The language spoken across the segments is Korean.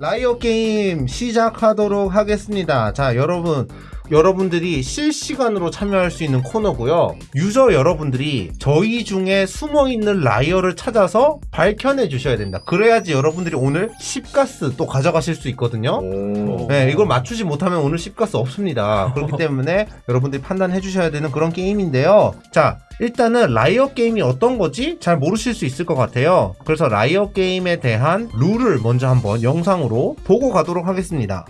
liar 게임 시작하도록 하겠습니다. 자, 여러분. 여러분들이 실시간으로 참여할 수 있는 코너고요. 유저 여러분들이 저희 중에 숨어 있는 liar를 찾아서 밝혀내 주셔야 된다. 그래야지 여러분들이 오늘 10가스 또 가져가실 수 있거든요. 네, 이걸 맞추지 못하면 오늘 10가스 없습니다. 그렇기 때문에 여러분들이 판단해 주셔야 되는 그런 게임인데요. 자, 일단은 liar 게임이 어떤 거지? 잘 모르실 수 있을 것 같아요. 그래서 liar 게임에 대한 룰을 먼저 한번 영상으로 보고 가도록 하겠습니다.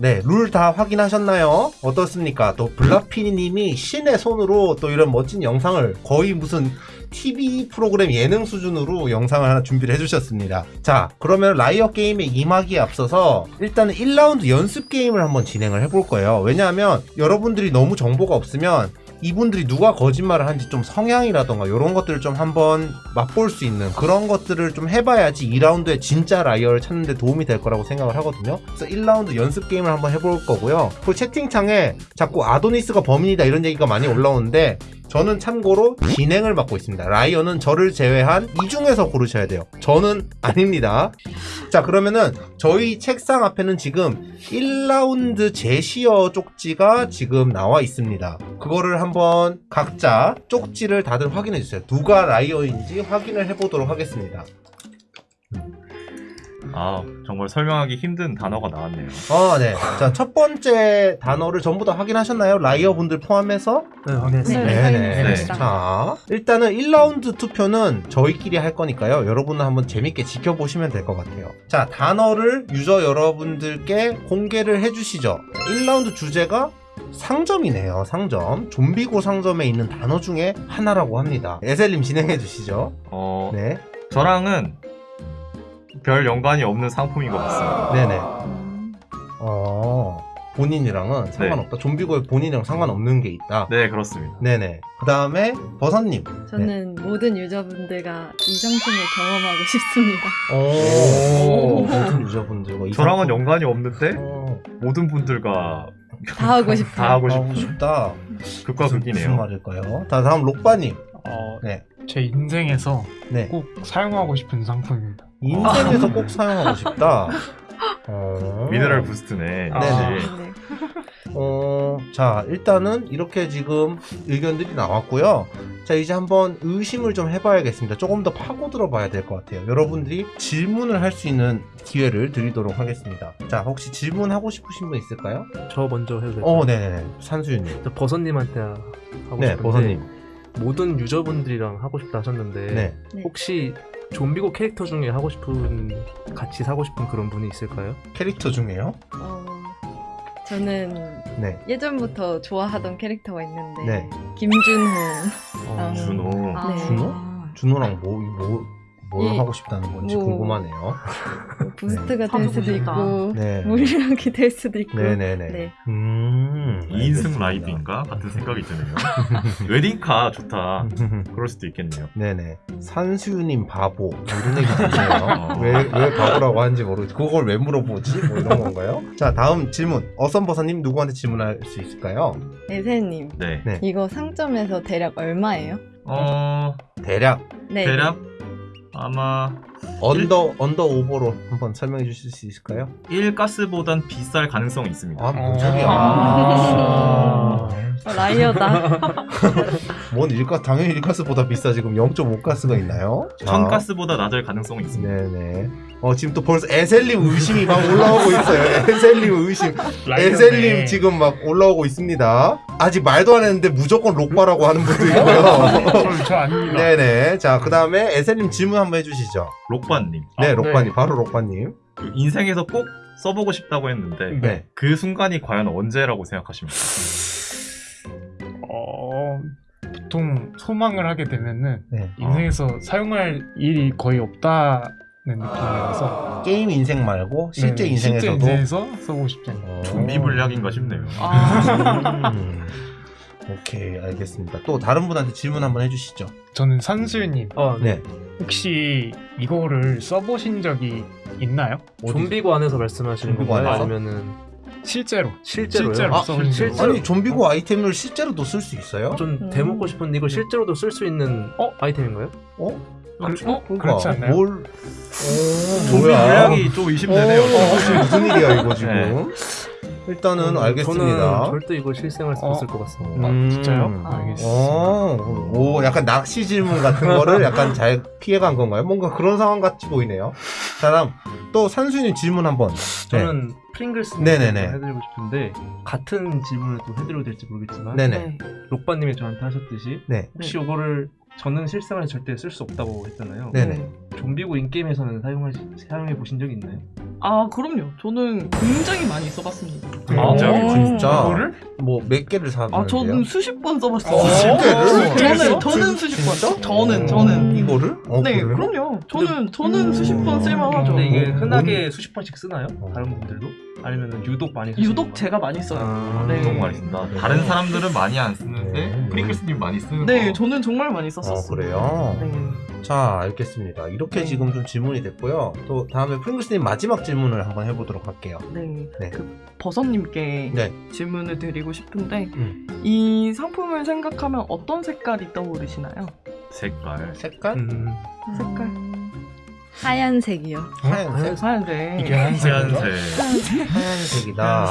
네. 룰 다 확인하셨나요? 어떻습니까? 또 블락피니님이 신의 손으로 또 이런 멋진 영상을 거의 무슨 TV 프로그램 예능 수준으로 영상을 하나 준비를 해주셨습니다. 자, 그러면 liar 게임에 임하기에 앞서서 일단은 1라운드 연습 게임을 한번 진행을 해볼 거예요. 왜냐하면 여러분들이 너무 정보가 없으면 이분들이 누가 거짓말을 한지 좀 성향이라던가 이런 것들을 좀 한번 맛볼 수 있는 그런 것들을 좀 해봐야지 2라운드에 진짜 liar를 찾는 데 도움이 될 거라고 생각을 하거든요. 그래서 1라운드 연습 게임을 한번 해볼 거고요. 그 채팅창에 자꾸 아도니스가 범인이다 이런 얘기가 많이 올라오는데 저는 참고로 진행을 맡고 있습니다. liar는 저를 제외한 이 중에서 고르셔야 돼요. 저는 아닙니다. 자, 그러면은 저희 책상 앞에는 지금 1라운드 제시어 쪽지가 지금 나와 있습니다. 그거를 한번 각자 쪽지를 다들 확인해 주세요. 누가 liar인지 확인을 해보도록 하겠습니다. 아 정말 설명하기 힘든 단어가 나왔네요. 어, 네. 자, 첫 번째 단어를 전부 다 확인하셨나요? liar 분들 포함해서? 네, 확인했습니다. 네, 확인했습니다. 자, 일단은 1라운드 투표는 저희끼리 할 거니까요. 여러분은 한번 재밌게 지켜보시면 될 것 같아요. 자, 단어를 유저 여러분들께 공개를 해주시죠. 1라운드 주제가 상점이네요. 상점. 좀비고 상점에 있는 단어 중에 하나라고 합니다. 에셀님 진행해 주시죠. 어 네. 저랑은 별 연관이 없는 상품인 것 같습니다. 네네. 어, 본인이랑은 상관없다. 좀비고에 본인이랑 상관없는 게 있다. 네 그렇습니다. 네네. 그 다음에 버섯님. 저는 모든 유저분들과 이 상품을 경험하고 싶습니다. 오, 모든 유저분들과 이 저랑은 상품- 연관이 없는데 어, 모든 분들과 다 하고 싶어요. 다 하고 하고 싶은 싶다. 극과 무슨, 무슨 극이네요. 말일까요? 다 다음 록바님. 어, 네. 제 인생에서 네. 꼭 사용하고 싶은 상품입니다. 인생에서 꼭 사용하고 싶다. 어... 미네랄 부스트네. 아. 네네. 네. 어, 자, 일단은 이렇게 지금 의견들이 나왔고요. 자, 이제 한번 의심을 좀 해봐야겠습니다. 조금 더 파고들어 봐야 될 것 같아요. 여러분들이 질문을 할 수 있는 기회를 드리도록 하겠습니다. 자, 혹시 질문하고 싶으신 분 있을까요? 저 먼저 해도 될까요? 어, 네네네. 산수유님. 저 버섯님한테 하고 네, 싶은데 버섯님. 모든 유저분들이랑 하고 싶다 하셨는데 네. 네. 혹시 좀비고 캐릭터 중에 하고 싶은 같이 사고 싶은 그런 분이 있을까요? 캐릭터 중에요? 어, 저는 네. 예전부터 좋아하던 캐릭터가 있는데 네. 김준호. 어, 준호. 아, 네. 준호? 준호랑 뭐, 뭐, 뭘 이- 하고 싶다는 건지 뭐- 궁금하네요. 뭐 부스트가 다될 수도? 있고 네. 무리하게 될 수도 있고. 네네네. 네. 음. 2인승 알겠습니다. 라이브인가 같은 생각이 드네요. 웨딩카 좋다. 그럴 수도 있겠네요. 네네. 산수유님 바보. 뭐 이런 얘기 들리네요. 어. 왜, 왜 바보라고 하는지 모르겠 그걸 왜 물어보지? 뭐 이런 건가요? 자, 다음 질문. 어썸버서님 누구한테 질문할 수 있을까요? 에세님, 네. 네. 이거 상점에서 대략 얼마예요? 어 대략 네. 대략 아마 under, under over로 한번 설명해 주실 수 있을까요? 1가스보단 비쌀 가능성이 있습니다. 아, 뭔 소리야. 아. 어, 라이어다. 뭔 일가 당연히 일가스보다 비싸 지금 0.5가스가 있나요? 자. 천가스보다 낮을 가능성이 있습니다. 네네. 어 지금 또 벌써 에셀님 의심이 막 올라오고 있어요. 에셀님 의심. 에셀님 지금 막 올라오고 있습니다. 아직 말도 안 했는데 무조건 록바라고 하는 분도 있고요. 저, 저 아닙니다. 네네. 자 그다음에 에셀님 질문 한번 해주시죠. 록바님, 네, 아, 록바님 네. 바로 록바님. 그 인생에서 꼭 써보고 싶다고 했는데 네. 그 순간이 과연 언제라고 생각하십니까? 어, 보통 소망을 하게 되면은 네. 인생에서 사용할 일이 거의 없다는 느낌이라서 게임 인생 말고 실제 네, 인생에서도. 실제 인생에서 써보고 않아요. 어. 좀비 물약인가 싶네요. 아, 음. 오케이 알겠습니다. 또 다른 분한테 질문 한번 해주시죠. 저는 산수유님 아, 네. 네. 혹시 이거를 써보신 적이 있나요? 좀비고 안에서 말씀하시는 건가요? 아니면은 실제로 실제로요? 실제로 아, 실제로? 적이 아니 좀비고 아이템을 실제로도 쓸 수 있어요? 좀 음. 대먹고 싶은데 이걸 실제로도 쓸 수 있는 어? 아이템인가요? 어? 그, 어? 그러니까 그렇지 않나요? 뭘? 오, 좀비 뭐야? 물약이 좀 어, 의심되네요. 혹시 무슨 일이야 이거 지금? 일단은 음, 알겠습니다. 저는 절대 이걸 실생활 어. 썼을 것 같습니다. 아, 음. 진짜요? 아. 알겠습니다. 어, 오, 약간 낚시 질문 같은 거를 약간 잘 피해간 건가요? 뭔가 그런 상황 같이 보이네요. 자, 다음 또 산수님 질문 한번. 저는 프링글스 네네네. 해드리고 싶은데 같은 질문을 또 해드려도 될지 모르겠지만 네네. 네. 록바님이 저한테 하셨듯이 네. 혹시 이거를 저는 실생활에 절대 쓸 수 없다고 했잖아요. 네네. 좀비고 인게임에서는 사용하 사용해 보신 적이 있나요? 아 그럼요. 저는 굉장히 많이 써봤습니다. 아, 어, 진짜. 뭐 몇 개를 사면 아 저는 수십 번 써봤어요. 어, 진짜요? 저는 저는 수십 번. 저는 저는 이거를? 어, 네 그래요? 그럼요. 저는 저는 수십 번 쓸만하죠. 근데 이게 어, 흔하게 수십 번씩 쓰나요? 어. 다른 분들도? 아니면 유독 많이 쓰시는 유독? 제가 많이 써요. 아, 네. 너무 많이 쓴다. 다른 사람들은 많이 안 쓰는데 네. 프링글스님 많이 쓰는 네, 거. 저는 정말 많이 어, 썼었어요. 그래요? 네. 자, 알겠습니다. 이렇게 네. 지금 좀 질문이 됐고요. 또 다음에 프링글스님 마지막 질문을 한번 해보도록 할게요. 네. 네. 그 버섯님께 네. 질문을 드리고 싶은데 음. 이 상품을 생각하면 어떤 색깔이 떠오르시나요? 색깔. 색깔? 음, 색깔. 하얀색이요. 하얀색? 하얀색. 이게 한색이요? 하얀색. 하얀색이다.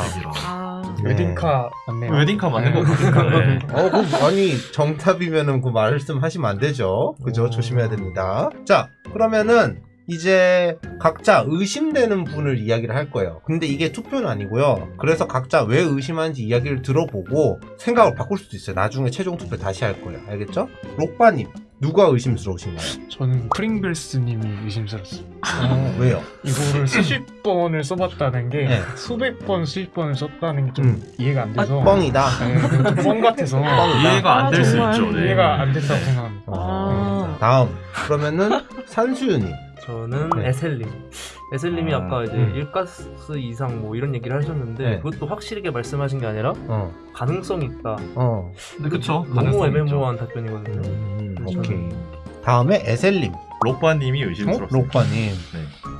아, 네. 웨딩카 맞네요. 웨딩카 맞는 네. 거 같아요. 네. 어, 그, 아니, 정답이면은 그 말씀하시면 안 되죠. 그죠? 오. 조심해야 됩니다. 자, 그러면은, 이제 각자 의심되는 분을 이야기를 할 거예요. 근데 이게 투표는 아니고요. 그래서 각자 왜 의심하는지 이야기를 들어보고 생각을 바꿀 수도 있어요. 나중에 최종 투표 다시 할 거예요. 알겠죠? 록바님, 누가 의심스러우신가요? 저는 프링글스님이 의심스럽습니다. 어, 왜요? 이거를 수십 번을 써봤다는 게 네. 수백 번, 수십 번을 썼다는 게좀 음. 이해가 안 돼서 뻥이다. 네, 좀뻥 같아서 이해가 안 될수 아. 있죠. 네. 이해가 안 된다고 생각합니다. 아. 다음. 그러면은 산수유님. 저는 네. 에셀님. 에셀님이 아, 아, 까 이제 음. 일가스 이상 뭐 이런 얘기를 하셨는데 네. 그것도 확실하게 말씀하신 게 아니라 어, 가능성이 있다. 어. 근데 그쵸. 너무 애매모호한 답변이거든요. 음, 그래서 오케이. 다음에 에셀님. 록바님이 어? 의심스럽습니다. 록바님.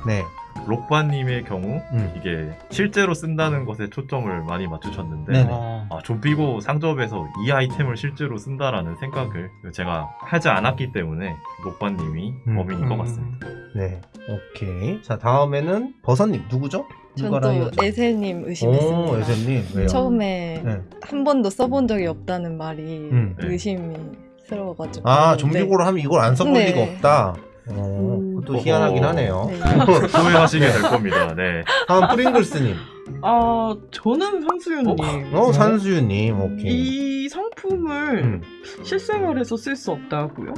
네. 네. 록바님의 경우 음. 이게 실제로 쓴다는 것에 초점을 많이 맞추셨는데 네네. 아, 아, 좀비고 상점에서 이 아이템을 실제로 쓴다라는 생각을 제가 하지 않았기 때문에 록바님이 음. 범인인 것 음. 같습니다. 네. 오케이. 자, 다음에는 버섯님. 누구죠? 전 누가 또 라이어죠? 에셀님 오, 의심했습니다. 에셀님. 왜요? 처음에 네. 한 번도 써본 적이 없다는 말이 음. 네. 의심스러워가지고. 아, 네. 좀비고를 하면 이걸 안 써볼 네. 리가 없다. 어, 음. 그것도 희한하긴 어. 하네요. 네. 후회하시게 될 겁니다. 네. 다음 프링글스님. 아 저는 상수윤님. 어, 산수유님. 오케이. 이 상품을 음. 실생활에서 쓸 수 없다고요?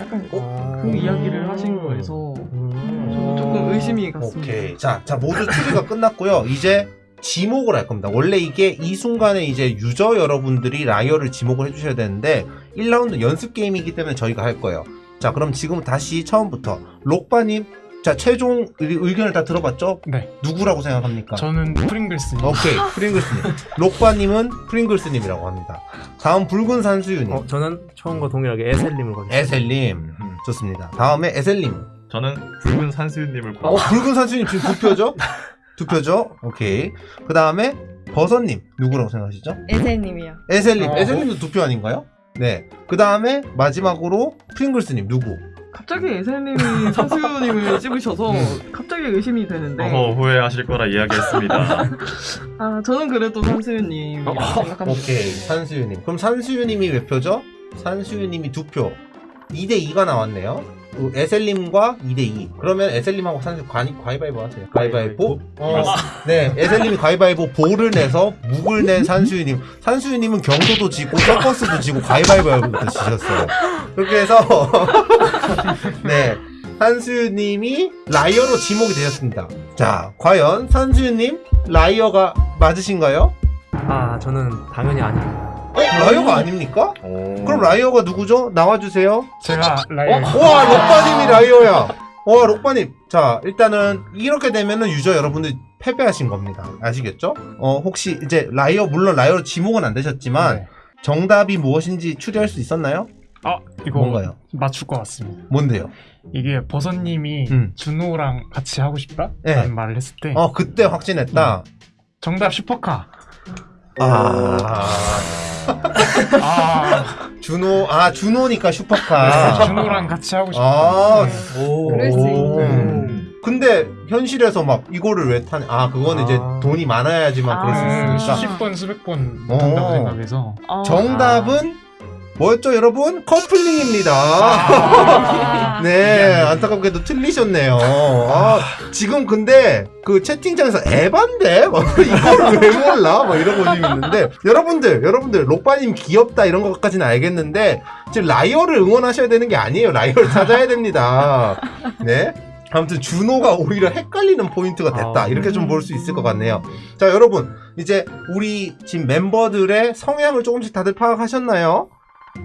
약간 아, 그 이야기를 하신 거에서 저는 조금 의심이 갔습니다. 음. 오케이. 자, 자, 모두 추리가 끝났고요. 이제 지목을 할 겁니다. 원래 이게 이 순간에 이제 유저 여러분들이 liar를 지목을 해주셔야 되는데 1라운드 연습 게임이기 때문에 저희가 할 거예요. 자, 그럼 지금 다시 처음부터 록바님, 자 최종 의- 의견을 다 들어봤죠? 네. 누구라고 생각합니까? 저는 프링글스님. 오케이, 프링글스님. 록바님은 프링글스님이라고 합니다. 다음 붉은 산수유님, 어, 저는 처음과 동일하게 에셀님을 가겠습니다. 에셀님, 음, 좋습니다. 다음에 에셀님. 저는 붉은 산수유님을 어, 고 붉은 산수유님 지금 두 표죠? 두 표죠? 오케이. 그 다음에 버섯님 누구라고 생각하시죠? 에셀님이요. 에셀님, 어. 에셀님도 두 표 아닌가요? 네. 그 다음에 마지막으로 프링글스님 누구? 갑자기 에셀님이 상수윤님을 찍으셔서 갑자기 의심이 되는데 어, 후회하실 거라 이야기했습니다. 아 저는 그래도 상수윤님 어, 생각합니다. 오케이, 산수유님. 그럼 산수유님이 몇 표죠? 산수유님이 두 표. 2대 2가 나왔네요. 그 에셀님과 2대 2. 그러면 에셀님하고 산수 가위, 가위바위보 하세요. 가위바위보. 어, 네, 에셀님이 가위바위보 보를 내서 묵을 낸 산수유님. 산수유님은 경도도 지고 서커스도 지고 가위바위보부터 지셨어요. 그렇게 해서 네. 산수유님이 liar로 지목이 되셨습니다. 자, 과연 산수유님 liar가 맞으신가요? 아 저는 당연히 아닙니다. 어? liar가 아닙니까? 오. 그럼 liar가 누구죠? 나와주세요. 제가 어? liar 와, 록바님이 liar야. 와, 록바님. 자, 일단은 이렇게 되면은 유저 여러분들 패배하신 겁니다. 아시겠죠? 어, 혹시 이제 liar, 물론 liar로 지목은 안 되셨지만 네. 정답이 무엇인지 추리할 수 있었나요? 아 이거 뭔가요? 맞출 것 같습니다. 뭔데요? 이게 버섯님이 음. 준호랑 같이 하고 싶다? 네. 라는 말을 했을 때 어, 그때 확신했다. 정답 슈퍼카. 아, 아 준호, 아, 준호니까 슈퍼카. 준호랑 같이 하고 싶다. 아, 네. 오. 그럴 수 있네. 음. 근데 현실에서 막 이거를 왜 타냐? 아, 그거는 이제 아. 돈이 많아야지만 그럴 수 아. 있으니까. 수십 번 수백 번 어. 한다고 생각해서 아, 정답은 뭐였죠, 여러분? 커플링입니다. 아. 네, 안타깝게도 틀리셨네요. 아, 지금 근데 그 채팅창에서 에반데? 막 이거를 왜 몰라? 막 이런 분이 있는데 여러분들, 여러분들 록바님 귀엽다 이런 것까지는 알겠는데 지금 liar를 응원하셔야 되는 게 아니에요. liar를 찾아야 됩니다. 네. 아무튼 준호가 오히려 헷갈리는 포인트가 됐다. 아. 이렇게 좀 볼 수 있을 것 같네요. 자, 여러분. 이제 우리 지금 멤버들의 성향을 조금씩 다들 파악하셨나요?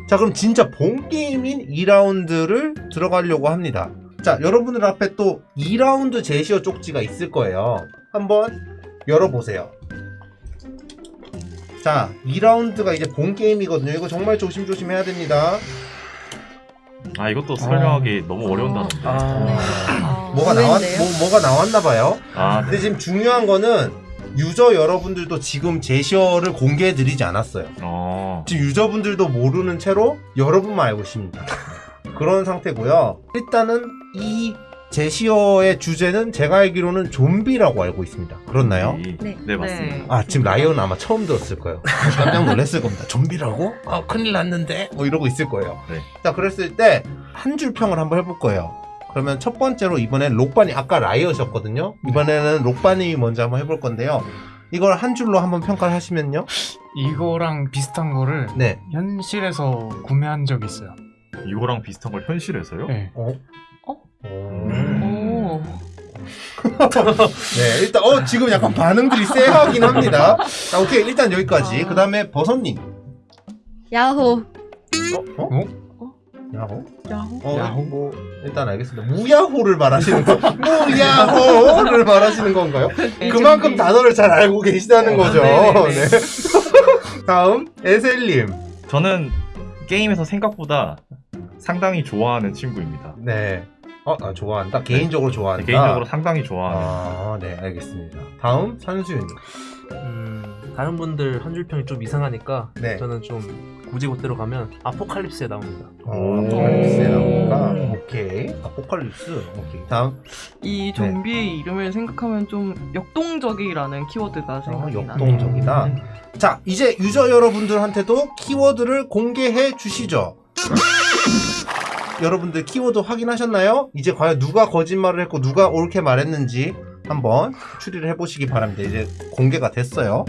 자, 그럼 진짜 본 게임인 2라운드를 들어가려고 합니다. 자, 여러분들 앞에 또 2라운드 제시어 쪽지가 있을 거예요. 한번 열어보세요. 자, 2라운드가 이제 본 게임이거든요. 이거 정말 조심조심 해야 됩니다. 아 이것도 설명하기 너무 어려운 단어인데. 아. 아, 뭐가 나왔, 의외인데요? 뭐, 뭐가 나왔나 봐요. 아, 근데 지금 중요한 거는 유저 여러분들도 지금 제시어를 공개해 드리지 않았어요. 어. 지금 유저분들도 모르는 채로 여러분만 알고 있습니다. 그런 상태고요. 일단은 이 제시어의 주제는 제가 알기로는 좀비라고 알고 있습니다. 그렇나요? 이- 네. 네 맞습니다. 아 지금 라이언은 아마 처음 들었을 거예요. 깜짝 놀랐을 겁니다. 좀비라고? 아 큰일 났는데? 뭐 이러고 있을 거예요. 네. 자 그랬을 때 한 줄 평을 한번 해볼 거예요. 그러면 첫 번째로 이번엔 록바니 아까 라이어셨거든요. 이번에는 록바님이 먼저 한번 해볼 건데요. 이걸 한 줄로 한번 평가를 하시면요. 이거랑 비슷한 거를 네. 현실에서 구매한 적이 있어요. 이거랑 비슷한 걸 현실에서요? 네. 어? 어? 오. 네, 일단 어 지금 약간 반응들이 쎄하긴 합니다. 자, 오케이 일단 여기까지. 아. 그 다음에 버섯님. 야호. 어? 어? 야호? 야호. 어, 야호? 뭐 일단 알겠습니다. 무야호를 말하시는 거. 무야호를 말하시는 건가요? 그만큼 단어를 잘 알고 계시다는 거죠. 네네네. 네. 다음 에셀님. 저는 게임에서 생각보다 상당히 좋아하는 친구입니다. 네. 어, 아, 좋아한다. 개인적으로 좋아한다. 개인적으로 상당히 좋아하는. 아, 네, 알겠습니다. 다음 산수윤. 음, 다른 분들 한 줄 평이 좀 이상하니까 네. 저는 좀 굳이 그대로 가면 아포칼립스에 나옵니다. 어, 오. 아포칼립스에 나온다. 음. 오케이. 아포칼립스. 오케이. 다음. 이 좀비의 이름을 생각하면 좀 역동적이라는 키워드가 생각이 나네요. 역동적이다. 음. 자, 이제 유저 여러분들한테도 키워드를 공개해 주시죠. 여러분들 키워드 확인하셨나요? 이제 과연 누가 거짓말을 했고 누가 옳게 말했는지 한번 추리를 해보시기 바랍니다. 이제 공개가 됐어요.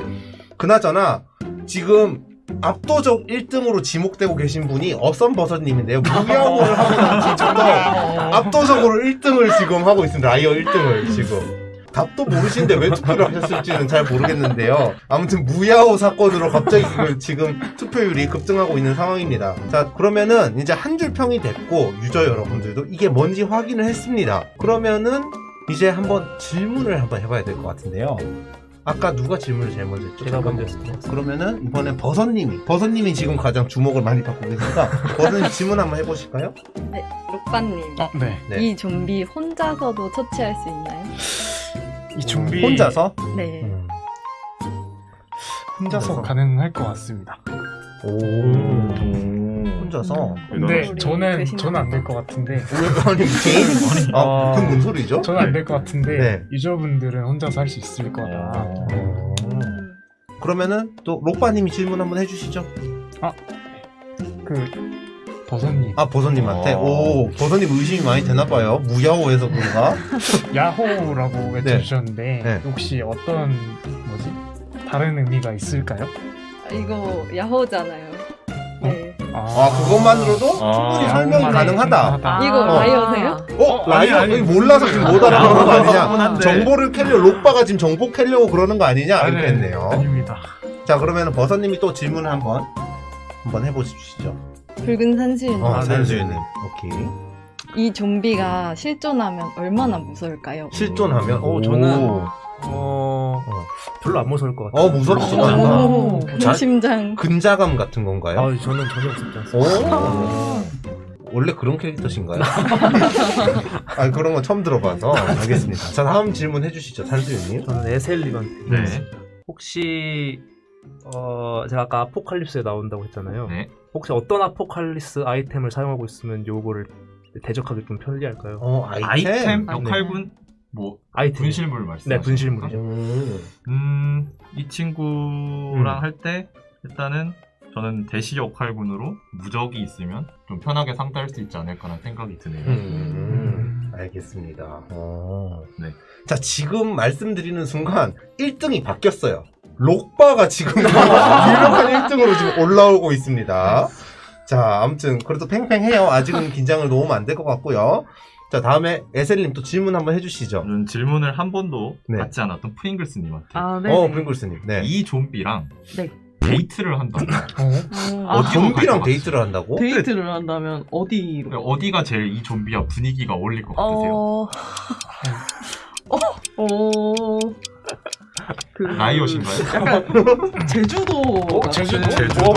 그나저나 지금 압도적 1등으로 지목되고 계신 분이 어썸버섯님인데요. 무야호를 하고 난 뒤부터 압도적으로 1등을 지금 하고 있습니다. liar 1등을 지금. 답도 모르시는데 왜 투표를 하셨을지는 잘 모르겠는데요. 아무튼 무야호 사건으로 갑자기 그 지금 투표율이 급등하고 있는 상황입니다. 자, 그러면은 이제 한 줄 평이 됐고 유저 여러분들도 이게 뭔지 확인을 했습니다. 그러면은 이제 한번 질문을 한번 해봐야 될 것 같은데요. 아까 누가 질문을 제일 먼저 했죠? 제가. 먼저 했습니다. 그러면은 이번엔 버섯님이 버섯님이 지금 가장 주목을 많이 받고 계시니까 버섯님 질문 한번 해보실까요? 록바님. 아, 네. 네. 이 좀비 혼자서도 처치할 수 있나요? 이 좀비 혼자서? 네. 음. 혼자서 혼자서. 가능할 것 같습니다. 오. 혼자서. 근데 우리 저는 대신 저는 안 될 것 같은데 왜 아니 개인? 아, 아. 뭔 소리죠? 저는 안 될 것 같은데 네. 유저분들은 혼자서 할 수 있을 거다. 어. 그러면은 또 록바님이 질문 한번 해주시죠. 그 버섯님 아 버섯님한테 어. 오 버섯님 의심이 많이 되나봐요 무야호해서 그런가? 야호라고 외쳐주셨는데 네. 혹시 어떤 뭐지 다른 의미가 있을까요? 아, 이거 야호잖아요. 네. 아 그것만으로도 아, 충분히 설명이 야호만 가능하다. 이거 어. liar세요? 어 liar 아니, 아니. 몰라서 지금 못 알아보는 거 아니냐? 정보를 캐려 록바가 지금 정보 캐려고 그러는 거 아니냐? 아니, 이렇게 했네요. 아닙니다. 자 그러면 버섯님이 또 질문을 한번 한번 해보시죠. 붉은 산수유님. 어, 아, 네. 산수유님. 오케이. 이 좀비가 실존하면 얼마나 무서울까요? 실존하면 어, 저는- 오. 어, 어. 별로 안 무서울 것 같아요. 어 무섭지 어. 않아. 오. 자- 심장. 근자감 같은 건가요? 아, 저는 전혀 무섭지 않습니다. 오. 원래 그런 캐릭터신가요? 아 그런 건 처음 들어봐서 알겠습니다. 자 다음 질문 해주시죠 산수유님. 저는 에셀님한테 네. 혹시 어 제가 아까 아포칼립스에 나온다고 했잖아요. 네. 혹시 어떤 아포칼립스 아이템을 사용하고 있으면 요거를 대적하기 좀 편리할까요? 어 아이템. 아이템 아, 네. 역할군 뭐 아이템. 분실물 말씀. 네, 분실물이죠. 음. 음, 이 친구랑 음. 할 때 일단은 저는 대시 역할군으로 무적이 있으면 좀 편하게 상대할 수 있지 않을까라는 생각이 드네요. 음, 알겠습니다. 어. 네. 자, 지금 말씀드리는 순간 1등이 바뀌었어요. 록바가 지금 유력한 1등으로 지금 올라오고 있습니다. 자, 아무튼 그래도 팽팽해요. 아직은 긴장을 놓으면 안 될 것 같고요. 자, 다음에 에셀님 또 질문 한번 해주시죠. 저는 질문을 한 번도 네. 받지 않았던 프링글스님한테 아, 네. 어, 프링글스님. 네. 이 좀비랑 네. 데이트를 한다면 어? 아, 어디로 좀비랑? 데이트를 한다고? 데이트를 한다면 어디로? 어디가 제일 이 좀비와 분위기가 어울릴 것 같으세요? 어. 어. 어. 그 라이엇인가요? 약간 제주도 같은 제주도? 제주도.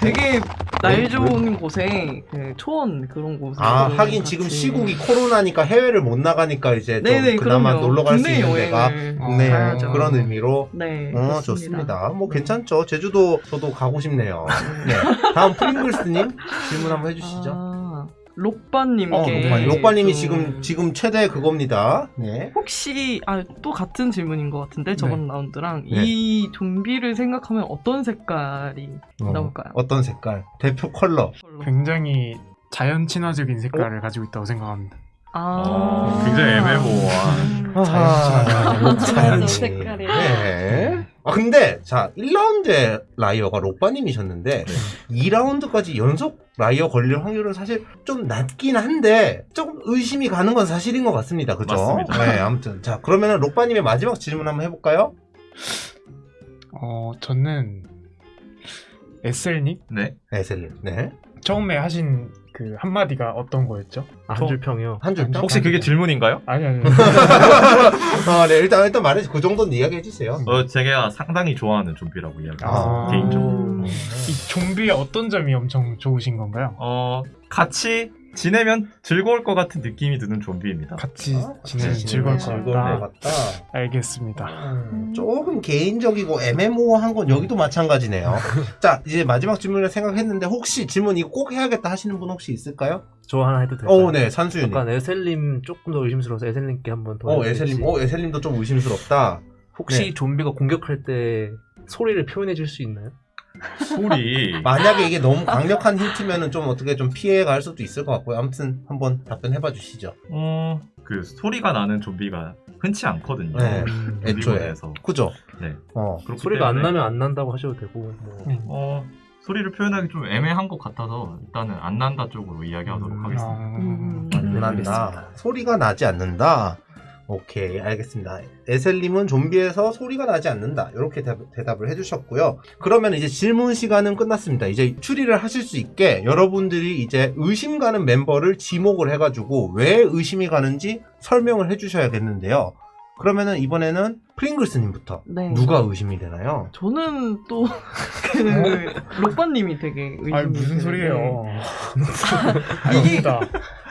되게 날 좋은 곳에 그 초원 그런 곳에 아, 하긴 같이- 지금 시국이 코로나니까 해외를 못 나가니까 이제 좀 네네 그나마. 놀러 갈 수 있는 데가 여행을 국내. 그런 의미로 네 어. 좋습니다. 뭐 괜찮죠. 제주도 저도 가고 싶네요. 네. 다음 프링글스님 질문 한번 해주시죠. 아, 록바님께 어, 록바님. 록바님이 좀- 지금 지금 최대 그겁니다. 네. 혹시 아 또 같은 질문인 것 같은데 저번 라운드랑 네. 이 좀비를 생각하면 어떤 색깔이 어, 나올까요? 어떤 색깔? 대표 컬러. 굉장히 자연 친화적인 색깔을 가지고 있다고 생각합니다. 아 어, 굉장히 애매모호한. 아하, 록바님. 색깔이. 네. 아 근데 자 1라운드에 liar가 록바님이셨는데 2라운드까지 연속 liar 걸릴 확률은 사실 좀 낮긴 한데 조금 의심이 가는 건 사실인 것 같습니다. 그죠? 맞습니다. 네, 아무튼 자 그러면은 록바님의 마지막 질문 한번 해볼까요? 어, 저는 에셀님 네. 네, 셀님. 네. 처음에 하신 그 한마디가 어떤 거였죠? 아, 한줄 평이요. 한 줄. 평? 혹시 그게 질문인가요? 아니 아니. 아, 네, 일단 일단 말해 그 정도는 이야기해 주세요. 어, 제가 상당히 좋아하는 좀비라고 이야기해요. 아. 개인적으로. 이 좀비의 어떤 점이 엄청 좋으신 건가요? 어, 같이 지내면 즐거울 것 같은 느낌이 드는 좀비입니다. 같이 아, 지내면 즐거울 것 같다. 것 같다. 알겠습니다. 음, 조금 개인적이고 애매모호한 건 여기도 마찬가지네요. 자, 이제 마지막 질문을 생각했는데 혹시 질문 이거 꼭 해야겠다 하시는 분 혹시 있을까요? 저 하나 해도 될까요? 어, 네, 산수유님. 약간 에셀님 조금 더 의심스러워서 에셀님께 한번 더. 어. 에셀님. 어, 에셀님도 좀 의심스럽다. 혹시 네. 좀비가 공격할 때 소리를 표현해 줄 수 있나요? 소리. 만약에 이게 너무 강력한 힌트면은 좀 어떻게 좀 피해갈 수도 있을 것 같고요. 아무튼 한번 답변해봐 주시죠. 어, 그 소리가 나는 좀비가 흔치 않거든요. 네. 음, 애초에. 그죠? 네. 어. 소리가 안 때문에, 나면 안 난다고 하셔도 되고. 뭐. 음. 어, 소리를 표현하기 좀 애매한 것 같아서 일단은 안 난다 쪽으로 이야기하도록 음, 하겠습니다. 음. 안 난다. 소리가 나지 않는다. 오케이, 알겠습니다. 에셀님은 좀비에서 소리가 나지 않는다. 이렇게 대답, 을 해주셨고요. 그러면 이제 질문 시간은 끝났습니다. 이제 추리를 하실 수 있게 여러분들이 이제 의심 가는 멤버를 지목을 해가지고 왜 의심이 가는지 설명을 해주셔야겠는데요. 그러면은 이번에는 프링글스님부터 네. 누가 의심이 되나요? 저는 또 그 록바님이 되게 의심이 아니 무슨 되는데 소리예요? 이게-.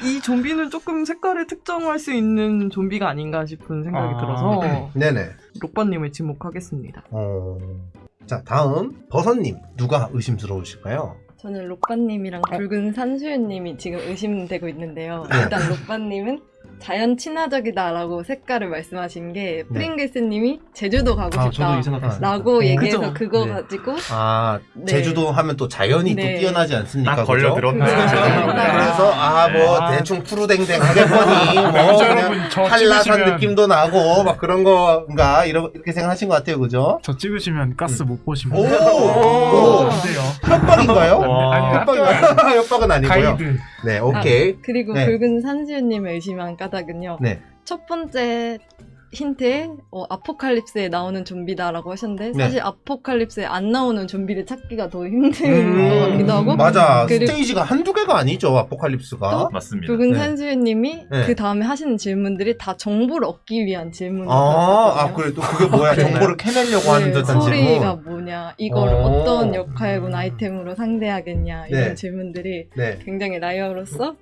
이 좀비는 조금 색깔을 특정할 수 있는 좀비가 아닌가 싶은 생각이 아. 들어서 네네. 록바님을 지목하겠습니다. 어... 자, 다음 버섯님 누가 의심스러우실까요? 저는 록바님이랑 붉은 산수유님이 지금 의심되고 있는데요. 네. 일단 록바님은 자연 친화적이다라고 색깔을 말씀하신 게 네. 프링글스님이 제주도 가고 아, 싶다. 저도 이 생각했어요. 라고 얘기해서? 그거 네. 가지고 아 네. 제주도 하면 또 자연이 네. 또 뛰어나지 않습니까? 딱. 그죠. 제주도에. 그래서 아뭐 아. 대충 푸르댕댕 하겠거니 뭐 그냥 한라산 느낌도 나고 막 그런 건가 이렇게 생각하신 것 같아요 그죠? 저 찍으시면 가스 못 보시면 오! 오! 오! 안 돼요. 협박인가요? 와. 아니, 협박인가요? 협박은 아니고요 가이드. 네 오케이 그리고 네. 붉은 산수유님을 의심한 까 닭은요. 네. 첫 번째 힌트에 어, 아포칼립스에 나오는 좀비다라고 하셨는데 네. 사실 아포칼립스에 안 나오는 좀비를 찾기가 더 힘든 음, 것 같기도 하고 맞아 그리고- 스테이지가 한두 개가 아니죠 아포칼립스가 맞습니다. 붉은 네. 산수유님이 네. 그 다음에 하시는 질문들이 다 정보를 얻기 위한 질문이거든요. 아, 아 그래 또 그게 뭐야 네. 정보를 캐내려고 하는 듯한 소리가 질문 뭐냐, 이걸 어. 어... 떤 역할군 아이템으로 상대하겠냐 이런 네. 질문들이 네. 굉장히 라이어로서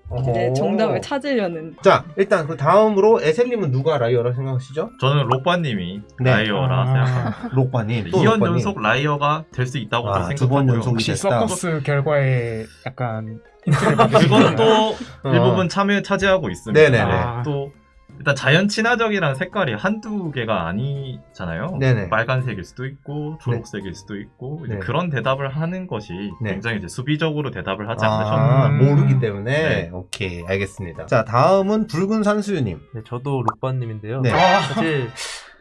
정답을 찾으려는 자 일단 그 다음으로 에셀님은 누가 liar라 생각하시죠? 저는 록바님이 네. liar라 아. 생각합니다. 록바님 또 2연 록바님. 연속 liar가 될 수 있다고 아, 두번 생각하고요. 연속이 혹시 됐다. 서커스 결과에 약간 받으신 그건 또 어. 일부분 참여 차지하고 있습니다. 네네네. 아. 또 일단 자연 친화적이라는 색깔이 한두 개가 아니잖아요. 네네. 빨간색일 수도 있고 초록색일 수도 있고 이제 네. 그런 대답을 하는 것이 네. 굉장히 이제 수비적으로 대답을 하지 아, 않으셨나. 모르기 때문에 네. 오케이 알겠습니다. 자 다음은 붉은 산수유님. 네, 저도 록바님인데요. 네. 사실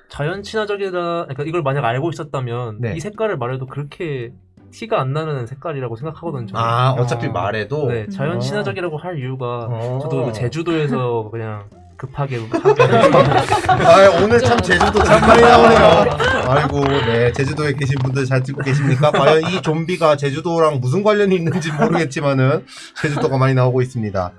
자연 친화적이다. 그러니까 이걸 만약 알고 있었다면 네. 이 색깔을 말해도 그렇게 티가 안 나는 색깔이라고 생각하거든요. 저는. 아 어차피 어. 말해도 네, 어. 자연 친화적이라고 할 이유가 어. 저도 그 제주도에서 그냥 급하게 아 오늘 참 제주도 참 많이 나오네요. 아이고 네 제주도에 계신 분들 잘 듣고 계십니까? 과연 이 좀비가 제주도랑 무슨 관련이 있는지 모르겠지만은 제주도가 많이 나오고 있습니다.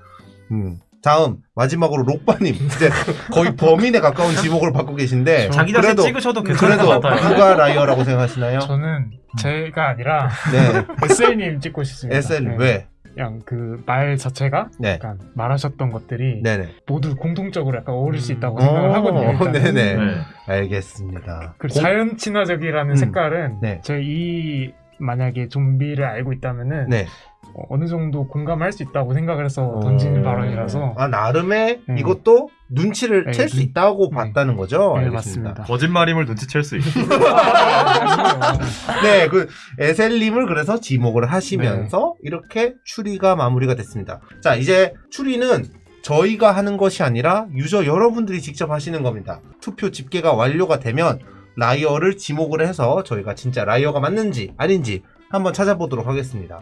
음. 다음 마지막으로 록바님 이제 거의 범인에 가까운 지목을 받고 계신데 자기 자신 그래도 찍으셔도 괜찮을 것 그래도. 누가 liar라고 생각하시나요? 저는 제가 아니라 네 에셀님 찍고 싶습니다. 에셀 네. 왜? 그냥 그 말 자체가 네 약간 말하셨던 것들이 네네 모두 공통적으로 약간 어울릴 수 있다고 어, 생각을 하거든요. 일단은. 네네. 네. 알겠습니다. 그리고 공- 자연 친화적이라는 음. 색깔은 네. 제이 만약에 좀비를 알고 있다면은 네. 어, 어느 정도 공감할 수 있다고 생각을 해서 어. 던지는 발언이라서 아 나름의 음. 이것도 눈치를 네, 챌수 눈- 있다고 네. 봤다는 거죠. 네, 알겠습니다. 맞습니다. 거짓말임을 눈치챌 수 있고. 네, 그 에셀님을 그래서 지목을 하시면서 이렇게 추리가 마무리가 됐습니다. 자, 이제 추리는 저희가 하는 것이 아니라 유저 여러분들이 직접 하시는 겁니다. 투표 집계가 완료가 되면 liar를 지목을 해서 저희가 진짜 liar가 맞는지 아닌지 한번 찾아보도록 하겠습니다.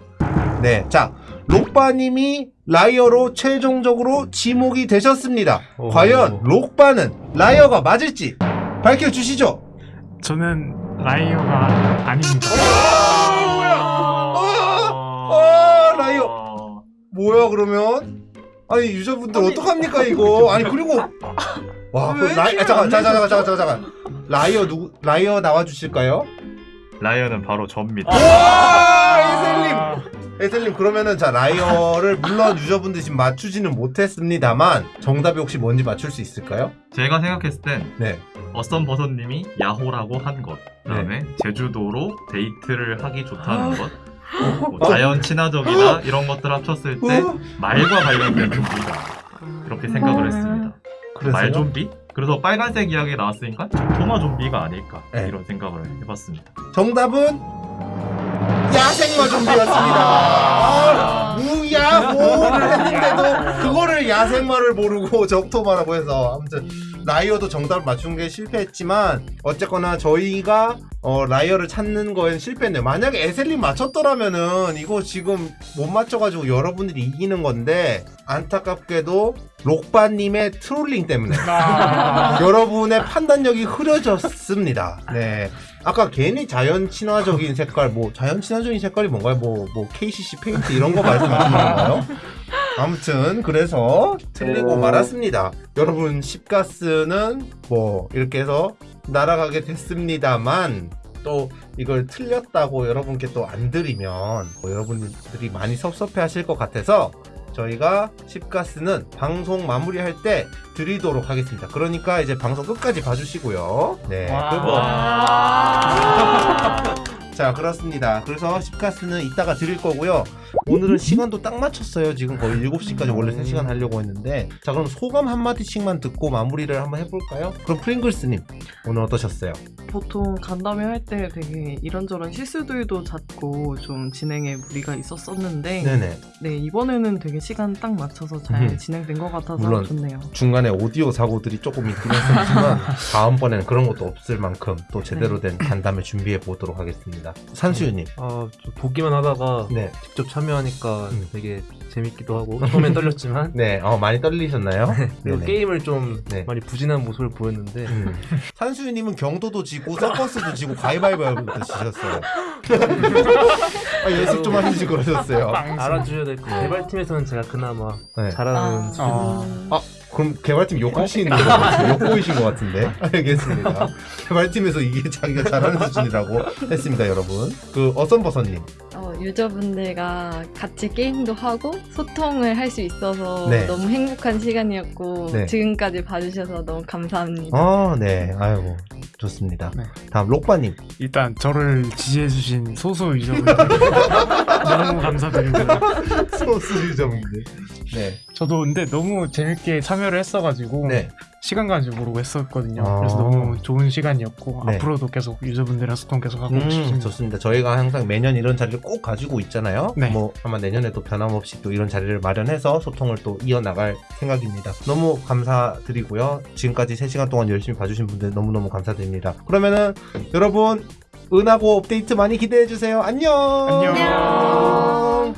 네, 자, 록바님이 liar로 최종적으로 지목이 되셨습니다. 오. 과연 록바는 liar가 맞을지 밝혀주시죠. 저는 liar가 아닙니다. 아, liar. 뭐야 그러면? 아니 유저분들 어떡합니까 이거? 아니 그리고 와, 그왜 라이 아, 잠깐 안 잠깐 잠깐? 잠깐 잠깐 liar 누구 liar 나와 주실까요? liar는 바로 접니다. 와 에셀님 에셀님 그러면은 자 liar를 물론 유저분들 지금 맞추지는 못했습니다만 정답이 혹시 뭔지 맞출 수 있을까요? 제가 생각했을 땐 네. 어썸 버섯님이 야호라고 한 것, 그 다음에 제주도로 데이트를 하기 좋다는 것, 뭐 자연 친화적이다 이런 것들 합쳤을 때 어? 말과 관련된 좀비다 그렇게 생각을 했습니다. 말 좀비? 그래서 빨간색 이야기 나왔으니까 토마 좀비가 아닐까 네. 이런 생각을 해봤습니다. 정답은 야생마 좀비였습니다. 아, 무야호를 했는데도 그거를 야생마를 모르고 적토마라고 해서 아무튼 liar도 정답을 맞춘 게 실패했지만 어쨌거나 저희가 어, liar를 찾는 거엔 실패했네요. 만약에 에셀님 맞췄더라면은 이거 지금 못 맞춰가지고 여러분들이 이기는 건데 안타깝게도 록바님의 trolling 때문에 아, 여러분의 판단력이 흐려졌습니다. 네. 아까 괜히 자연 친화적인 색깔, 뭐, 자연 친화적인 색깔이 뭔가요? 뭐, 뭐, KCC 페인트 이런 거 말씀하시는 건가요? 아무튼, 그래서 틀리고 말았습니다. 여러분, 십가스는 뭐, 이렇게 해서 날아가게 됐습니다만, 또 이걸 틀렸다고 여러분께 또 안 드리면, 뭐 여러분들이 많이 섭섭해 하실 것 같아서, 저희가 십가스는 방송 마무리할 때 드리도록 하겠습니다. 그러니까 이제 방송 끝까지 봐주시고요. 네. 와. 그리고 자 그렇습니다. 그래서 십가스는 이따가 드릴 거고요. 오늘은 시간도 딱 맞췄어요. 지금 거의 7시까지 원래 3시간 하려고 했는데 자 그럼 소감 한마디씩만 듣고 마무리를 한번 해볼까요? 그럼 프링글스님 오늘 어떠셨어요? 보통 간담회 할 때 되게 이런저런 실수들도 잦고 좀 진행에 무리가 있었었는데 네네 네 이번에는 되게 시간 딱 맞춰서 잘 음. 진행된 것 같아서 물론 좋네요. 중간에 오디오 사고들이 조금 있긴 했었지만 다음번에는 그런 것도 없을 만큼 또 제대로 된 간담회 준비해 보도록 하겠습니다. 산수유님 아, 좀 보기만 하다가 네. 직접 참여하니까 음. 되게 재밌기도 하고 처음엔 떨렸지만 네, 어, 많이 떨리셨나요? 그리고 네네. 게임을 좀 네. 많이 부진한 모습을 보였는데 음. 산수유님은 경도도 지고 서커스도 지고 가위바위보도 지셨어요. 아, 연습 좀 하시지 그러셨어요. 알아주셔야 될것 같아요. 개발팀에서는 제가 그나마 네. 잘하는 아. 수준. 아, 그럼 개발팀 욕하시는 거 같아요. 욕 보이신 것 같은데. 알겠습니다. 개발팀에서 이게 자기가 잘하는 수준이라고 했습니다, 여러분. 그 어썸버섯님. 어, 유저분들과 같이 게임도 하고 소통을 할 수 있어서 네. 너무 행복한 시간이었고 네. 지금까지 봐주셔서 너무 감사합니다. 아, 네. 아이고, 좋습니다. 네. 다음 록바님. 일단 저를 지지해주신 소수 유저분들 너무 감사드리고요. 소수 유저분들. 네. 저도 근데 너무 재밌게 참여를 했어가지고 네. 시간 가는지 모르고 했었거든요. 아. 그래서 너무 좋은 시간이었고 네. 앞으로도 계속 유저분들이랑 소통 계속 하고 음, 싶습니다. 좋습니다. 저희가 항상 매년 이런 자리를 꼭 가지고 있잖아요. 네. 뭐 아마 내년에도 변함없이 또 이런 자리를 마련해서 소통을 또 이어나갈 생각입니다. 너무 감사드리고요. 지금까지 3시간 동안 열심히 봐주신 분들 너무너무 감사드립니다. 그러면은 여러분 은하고 업데이트 많이 기대해주세요. 안녕! 안녕.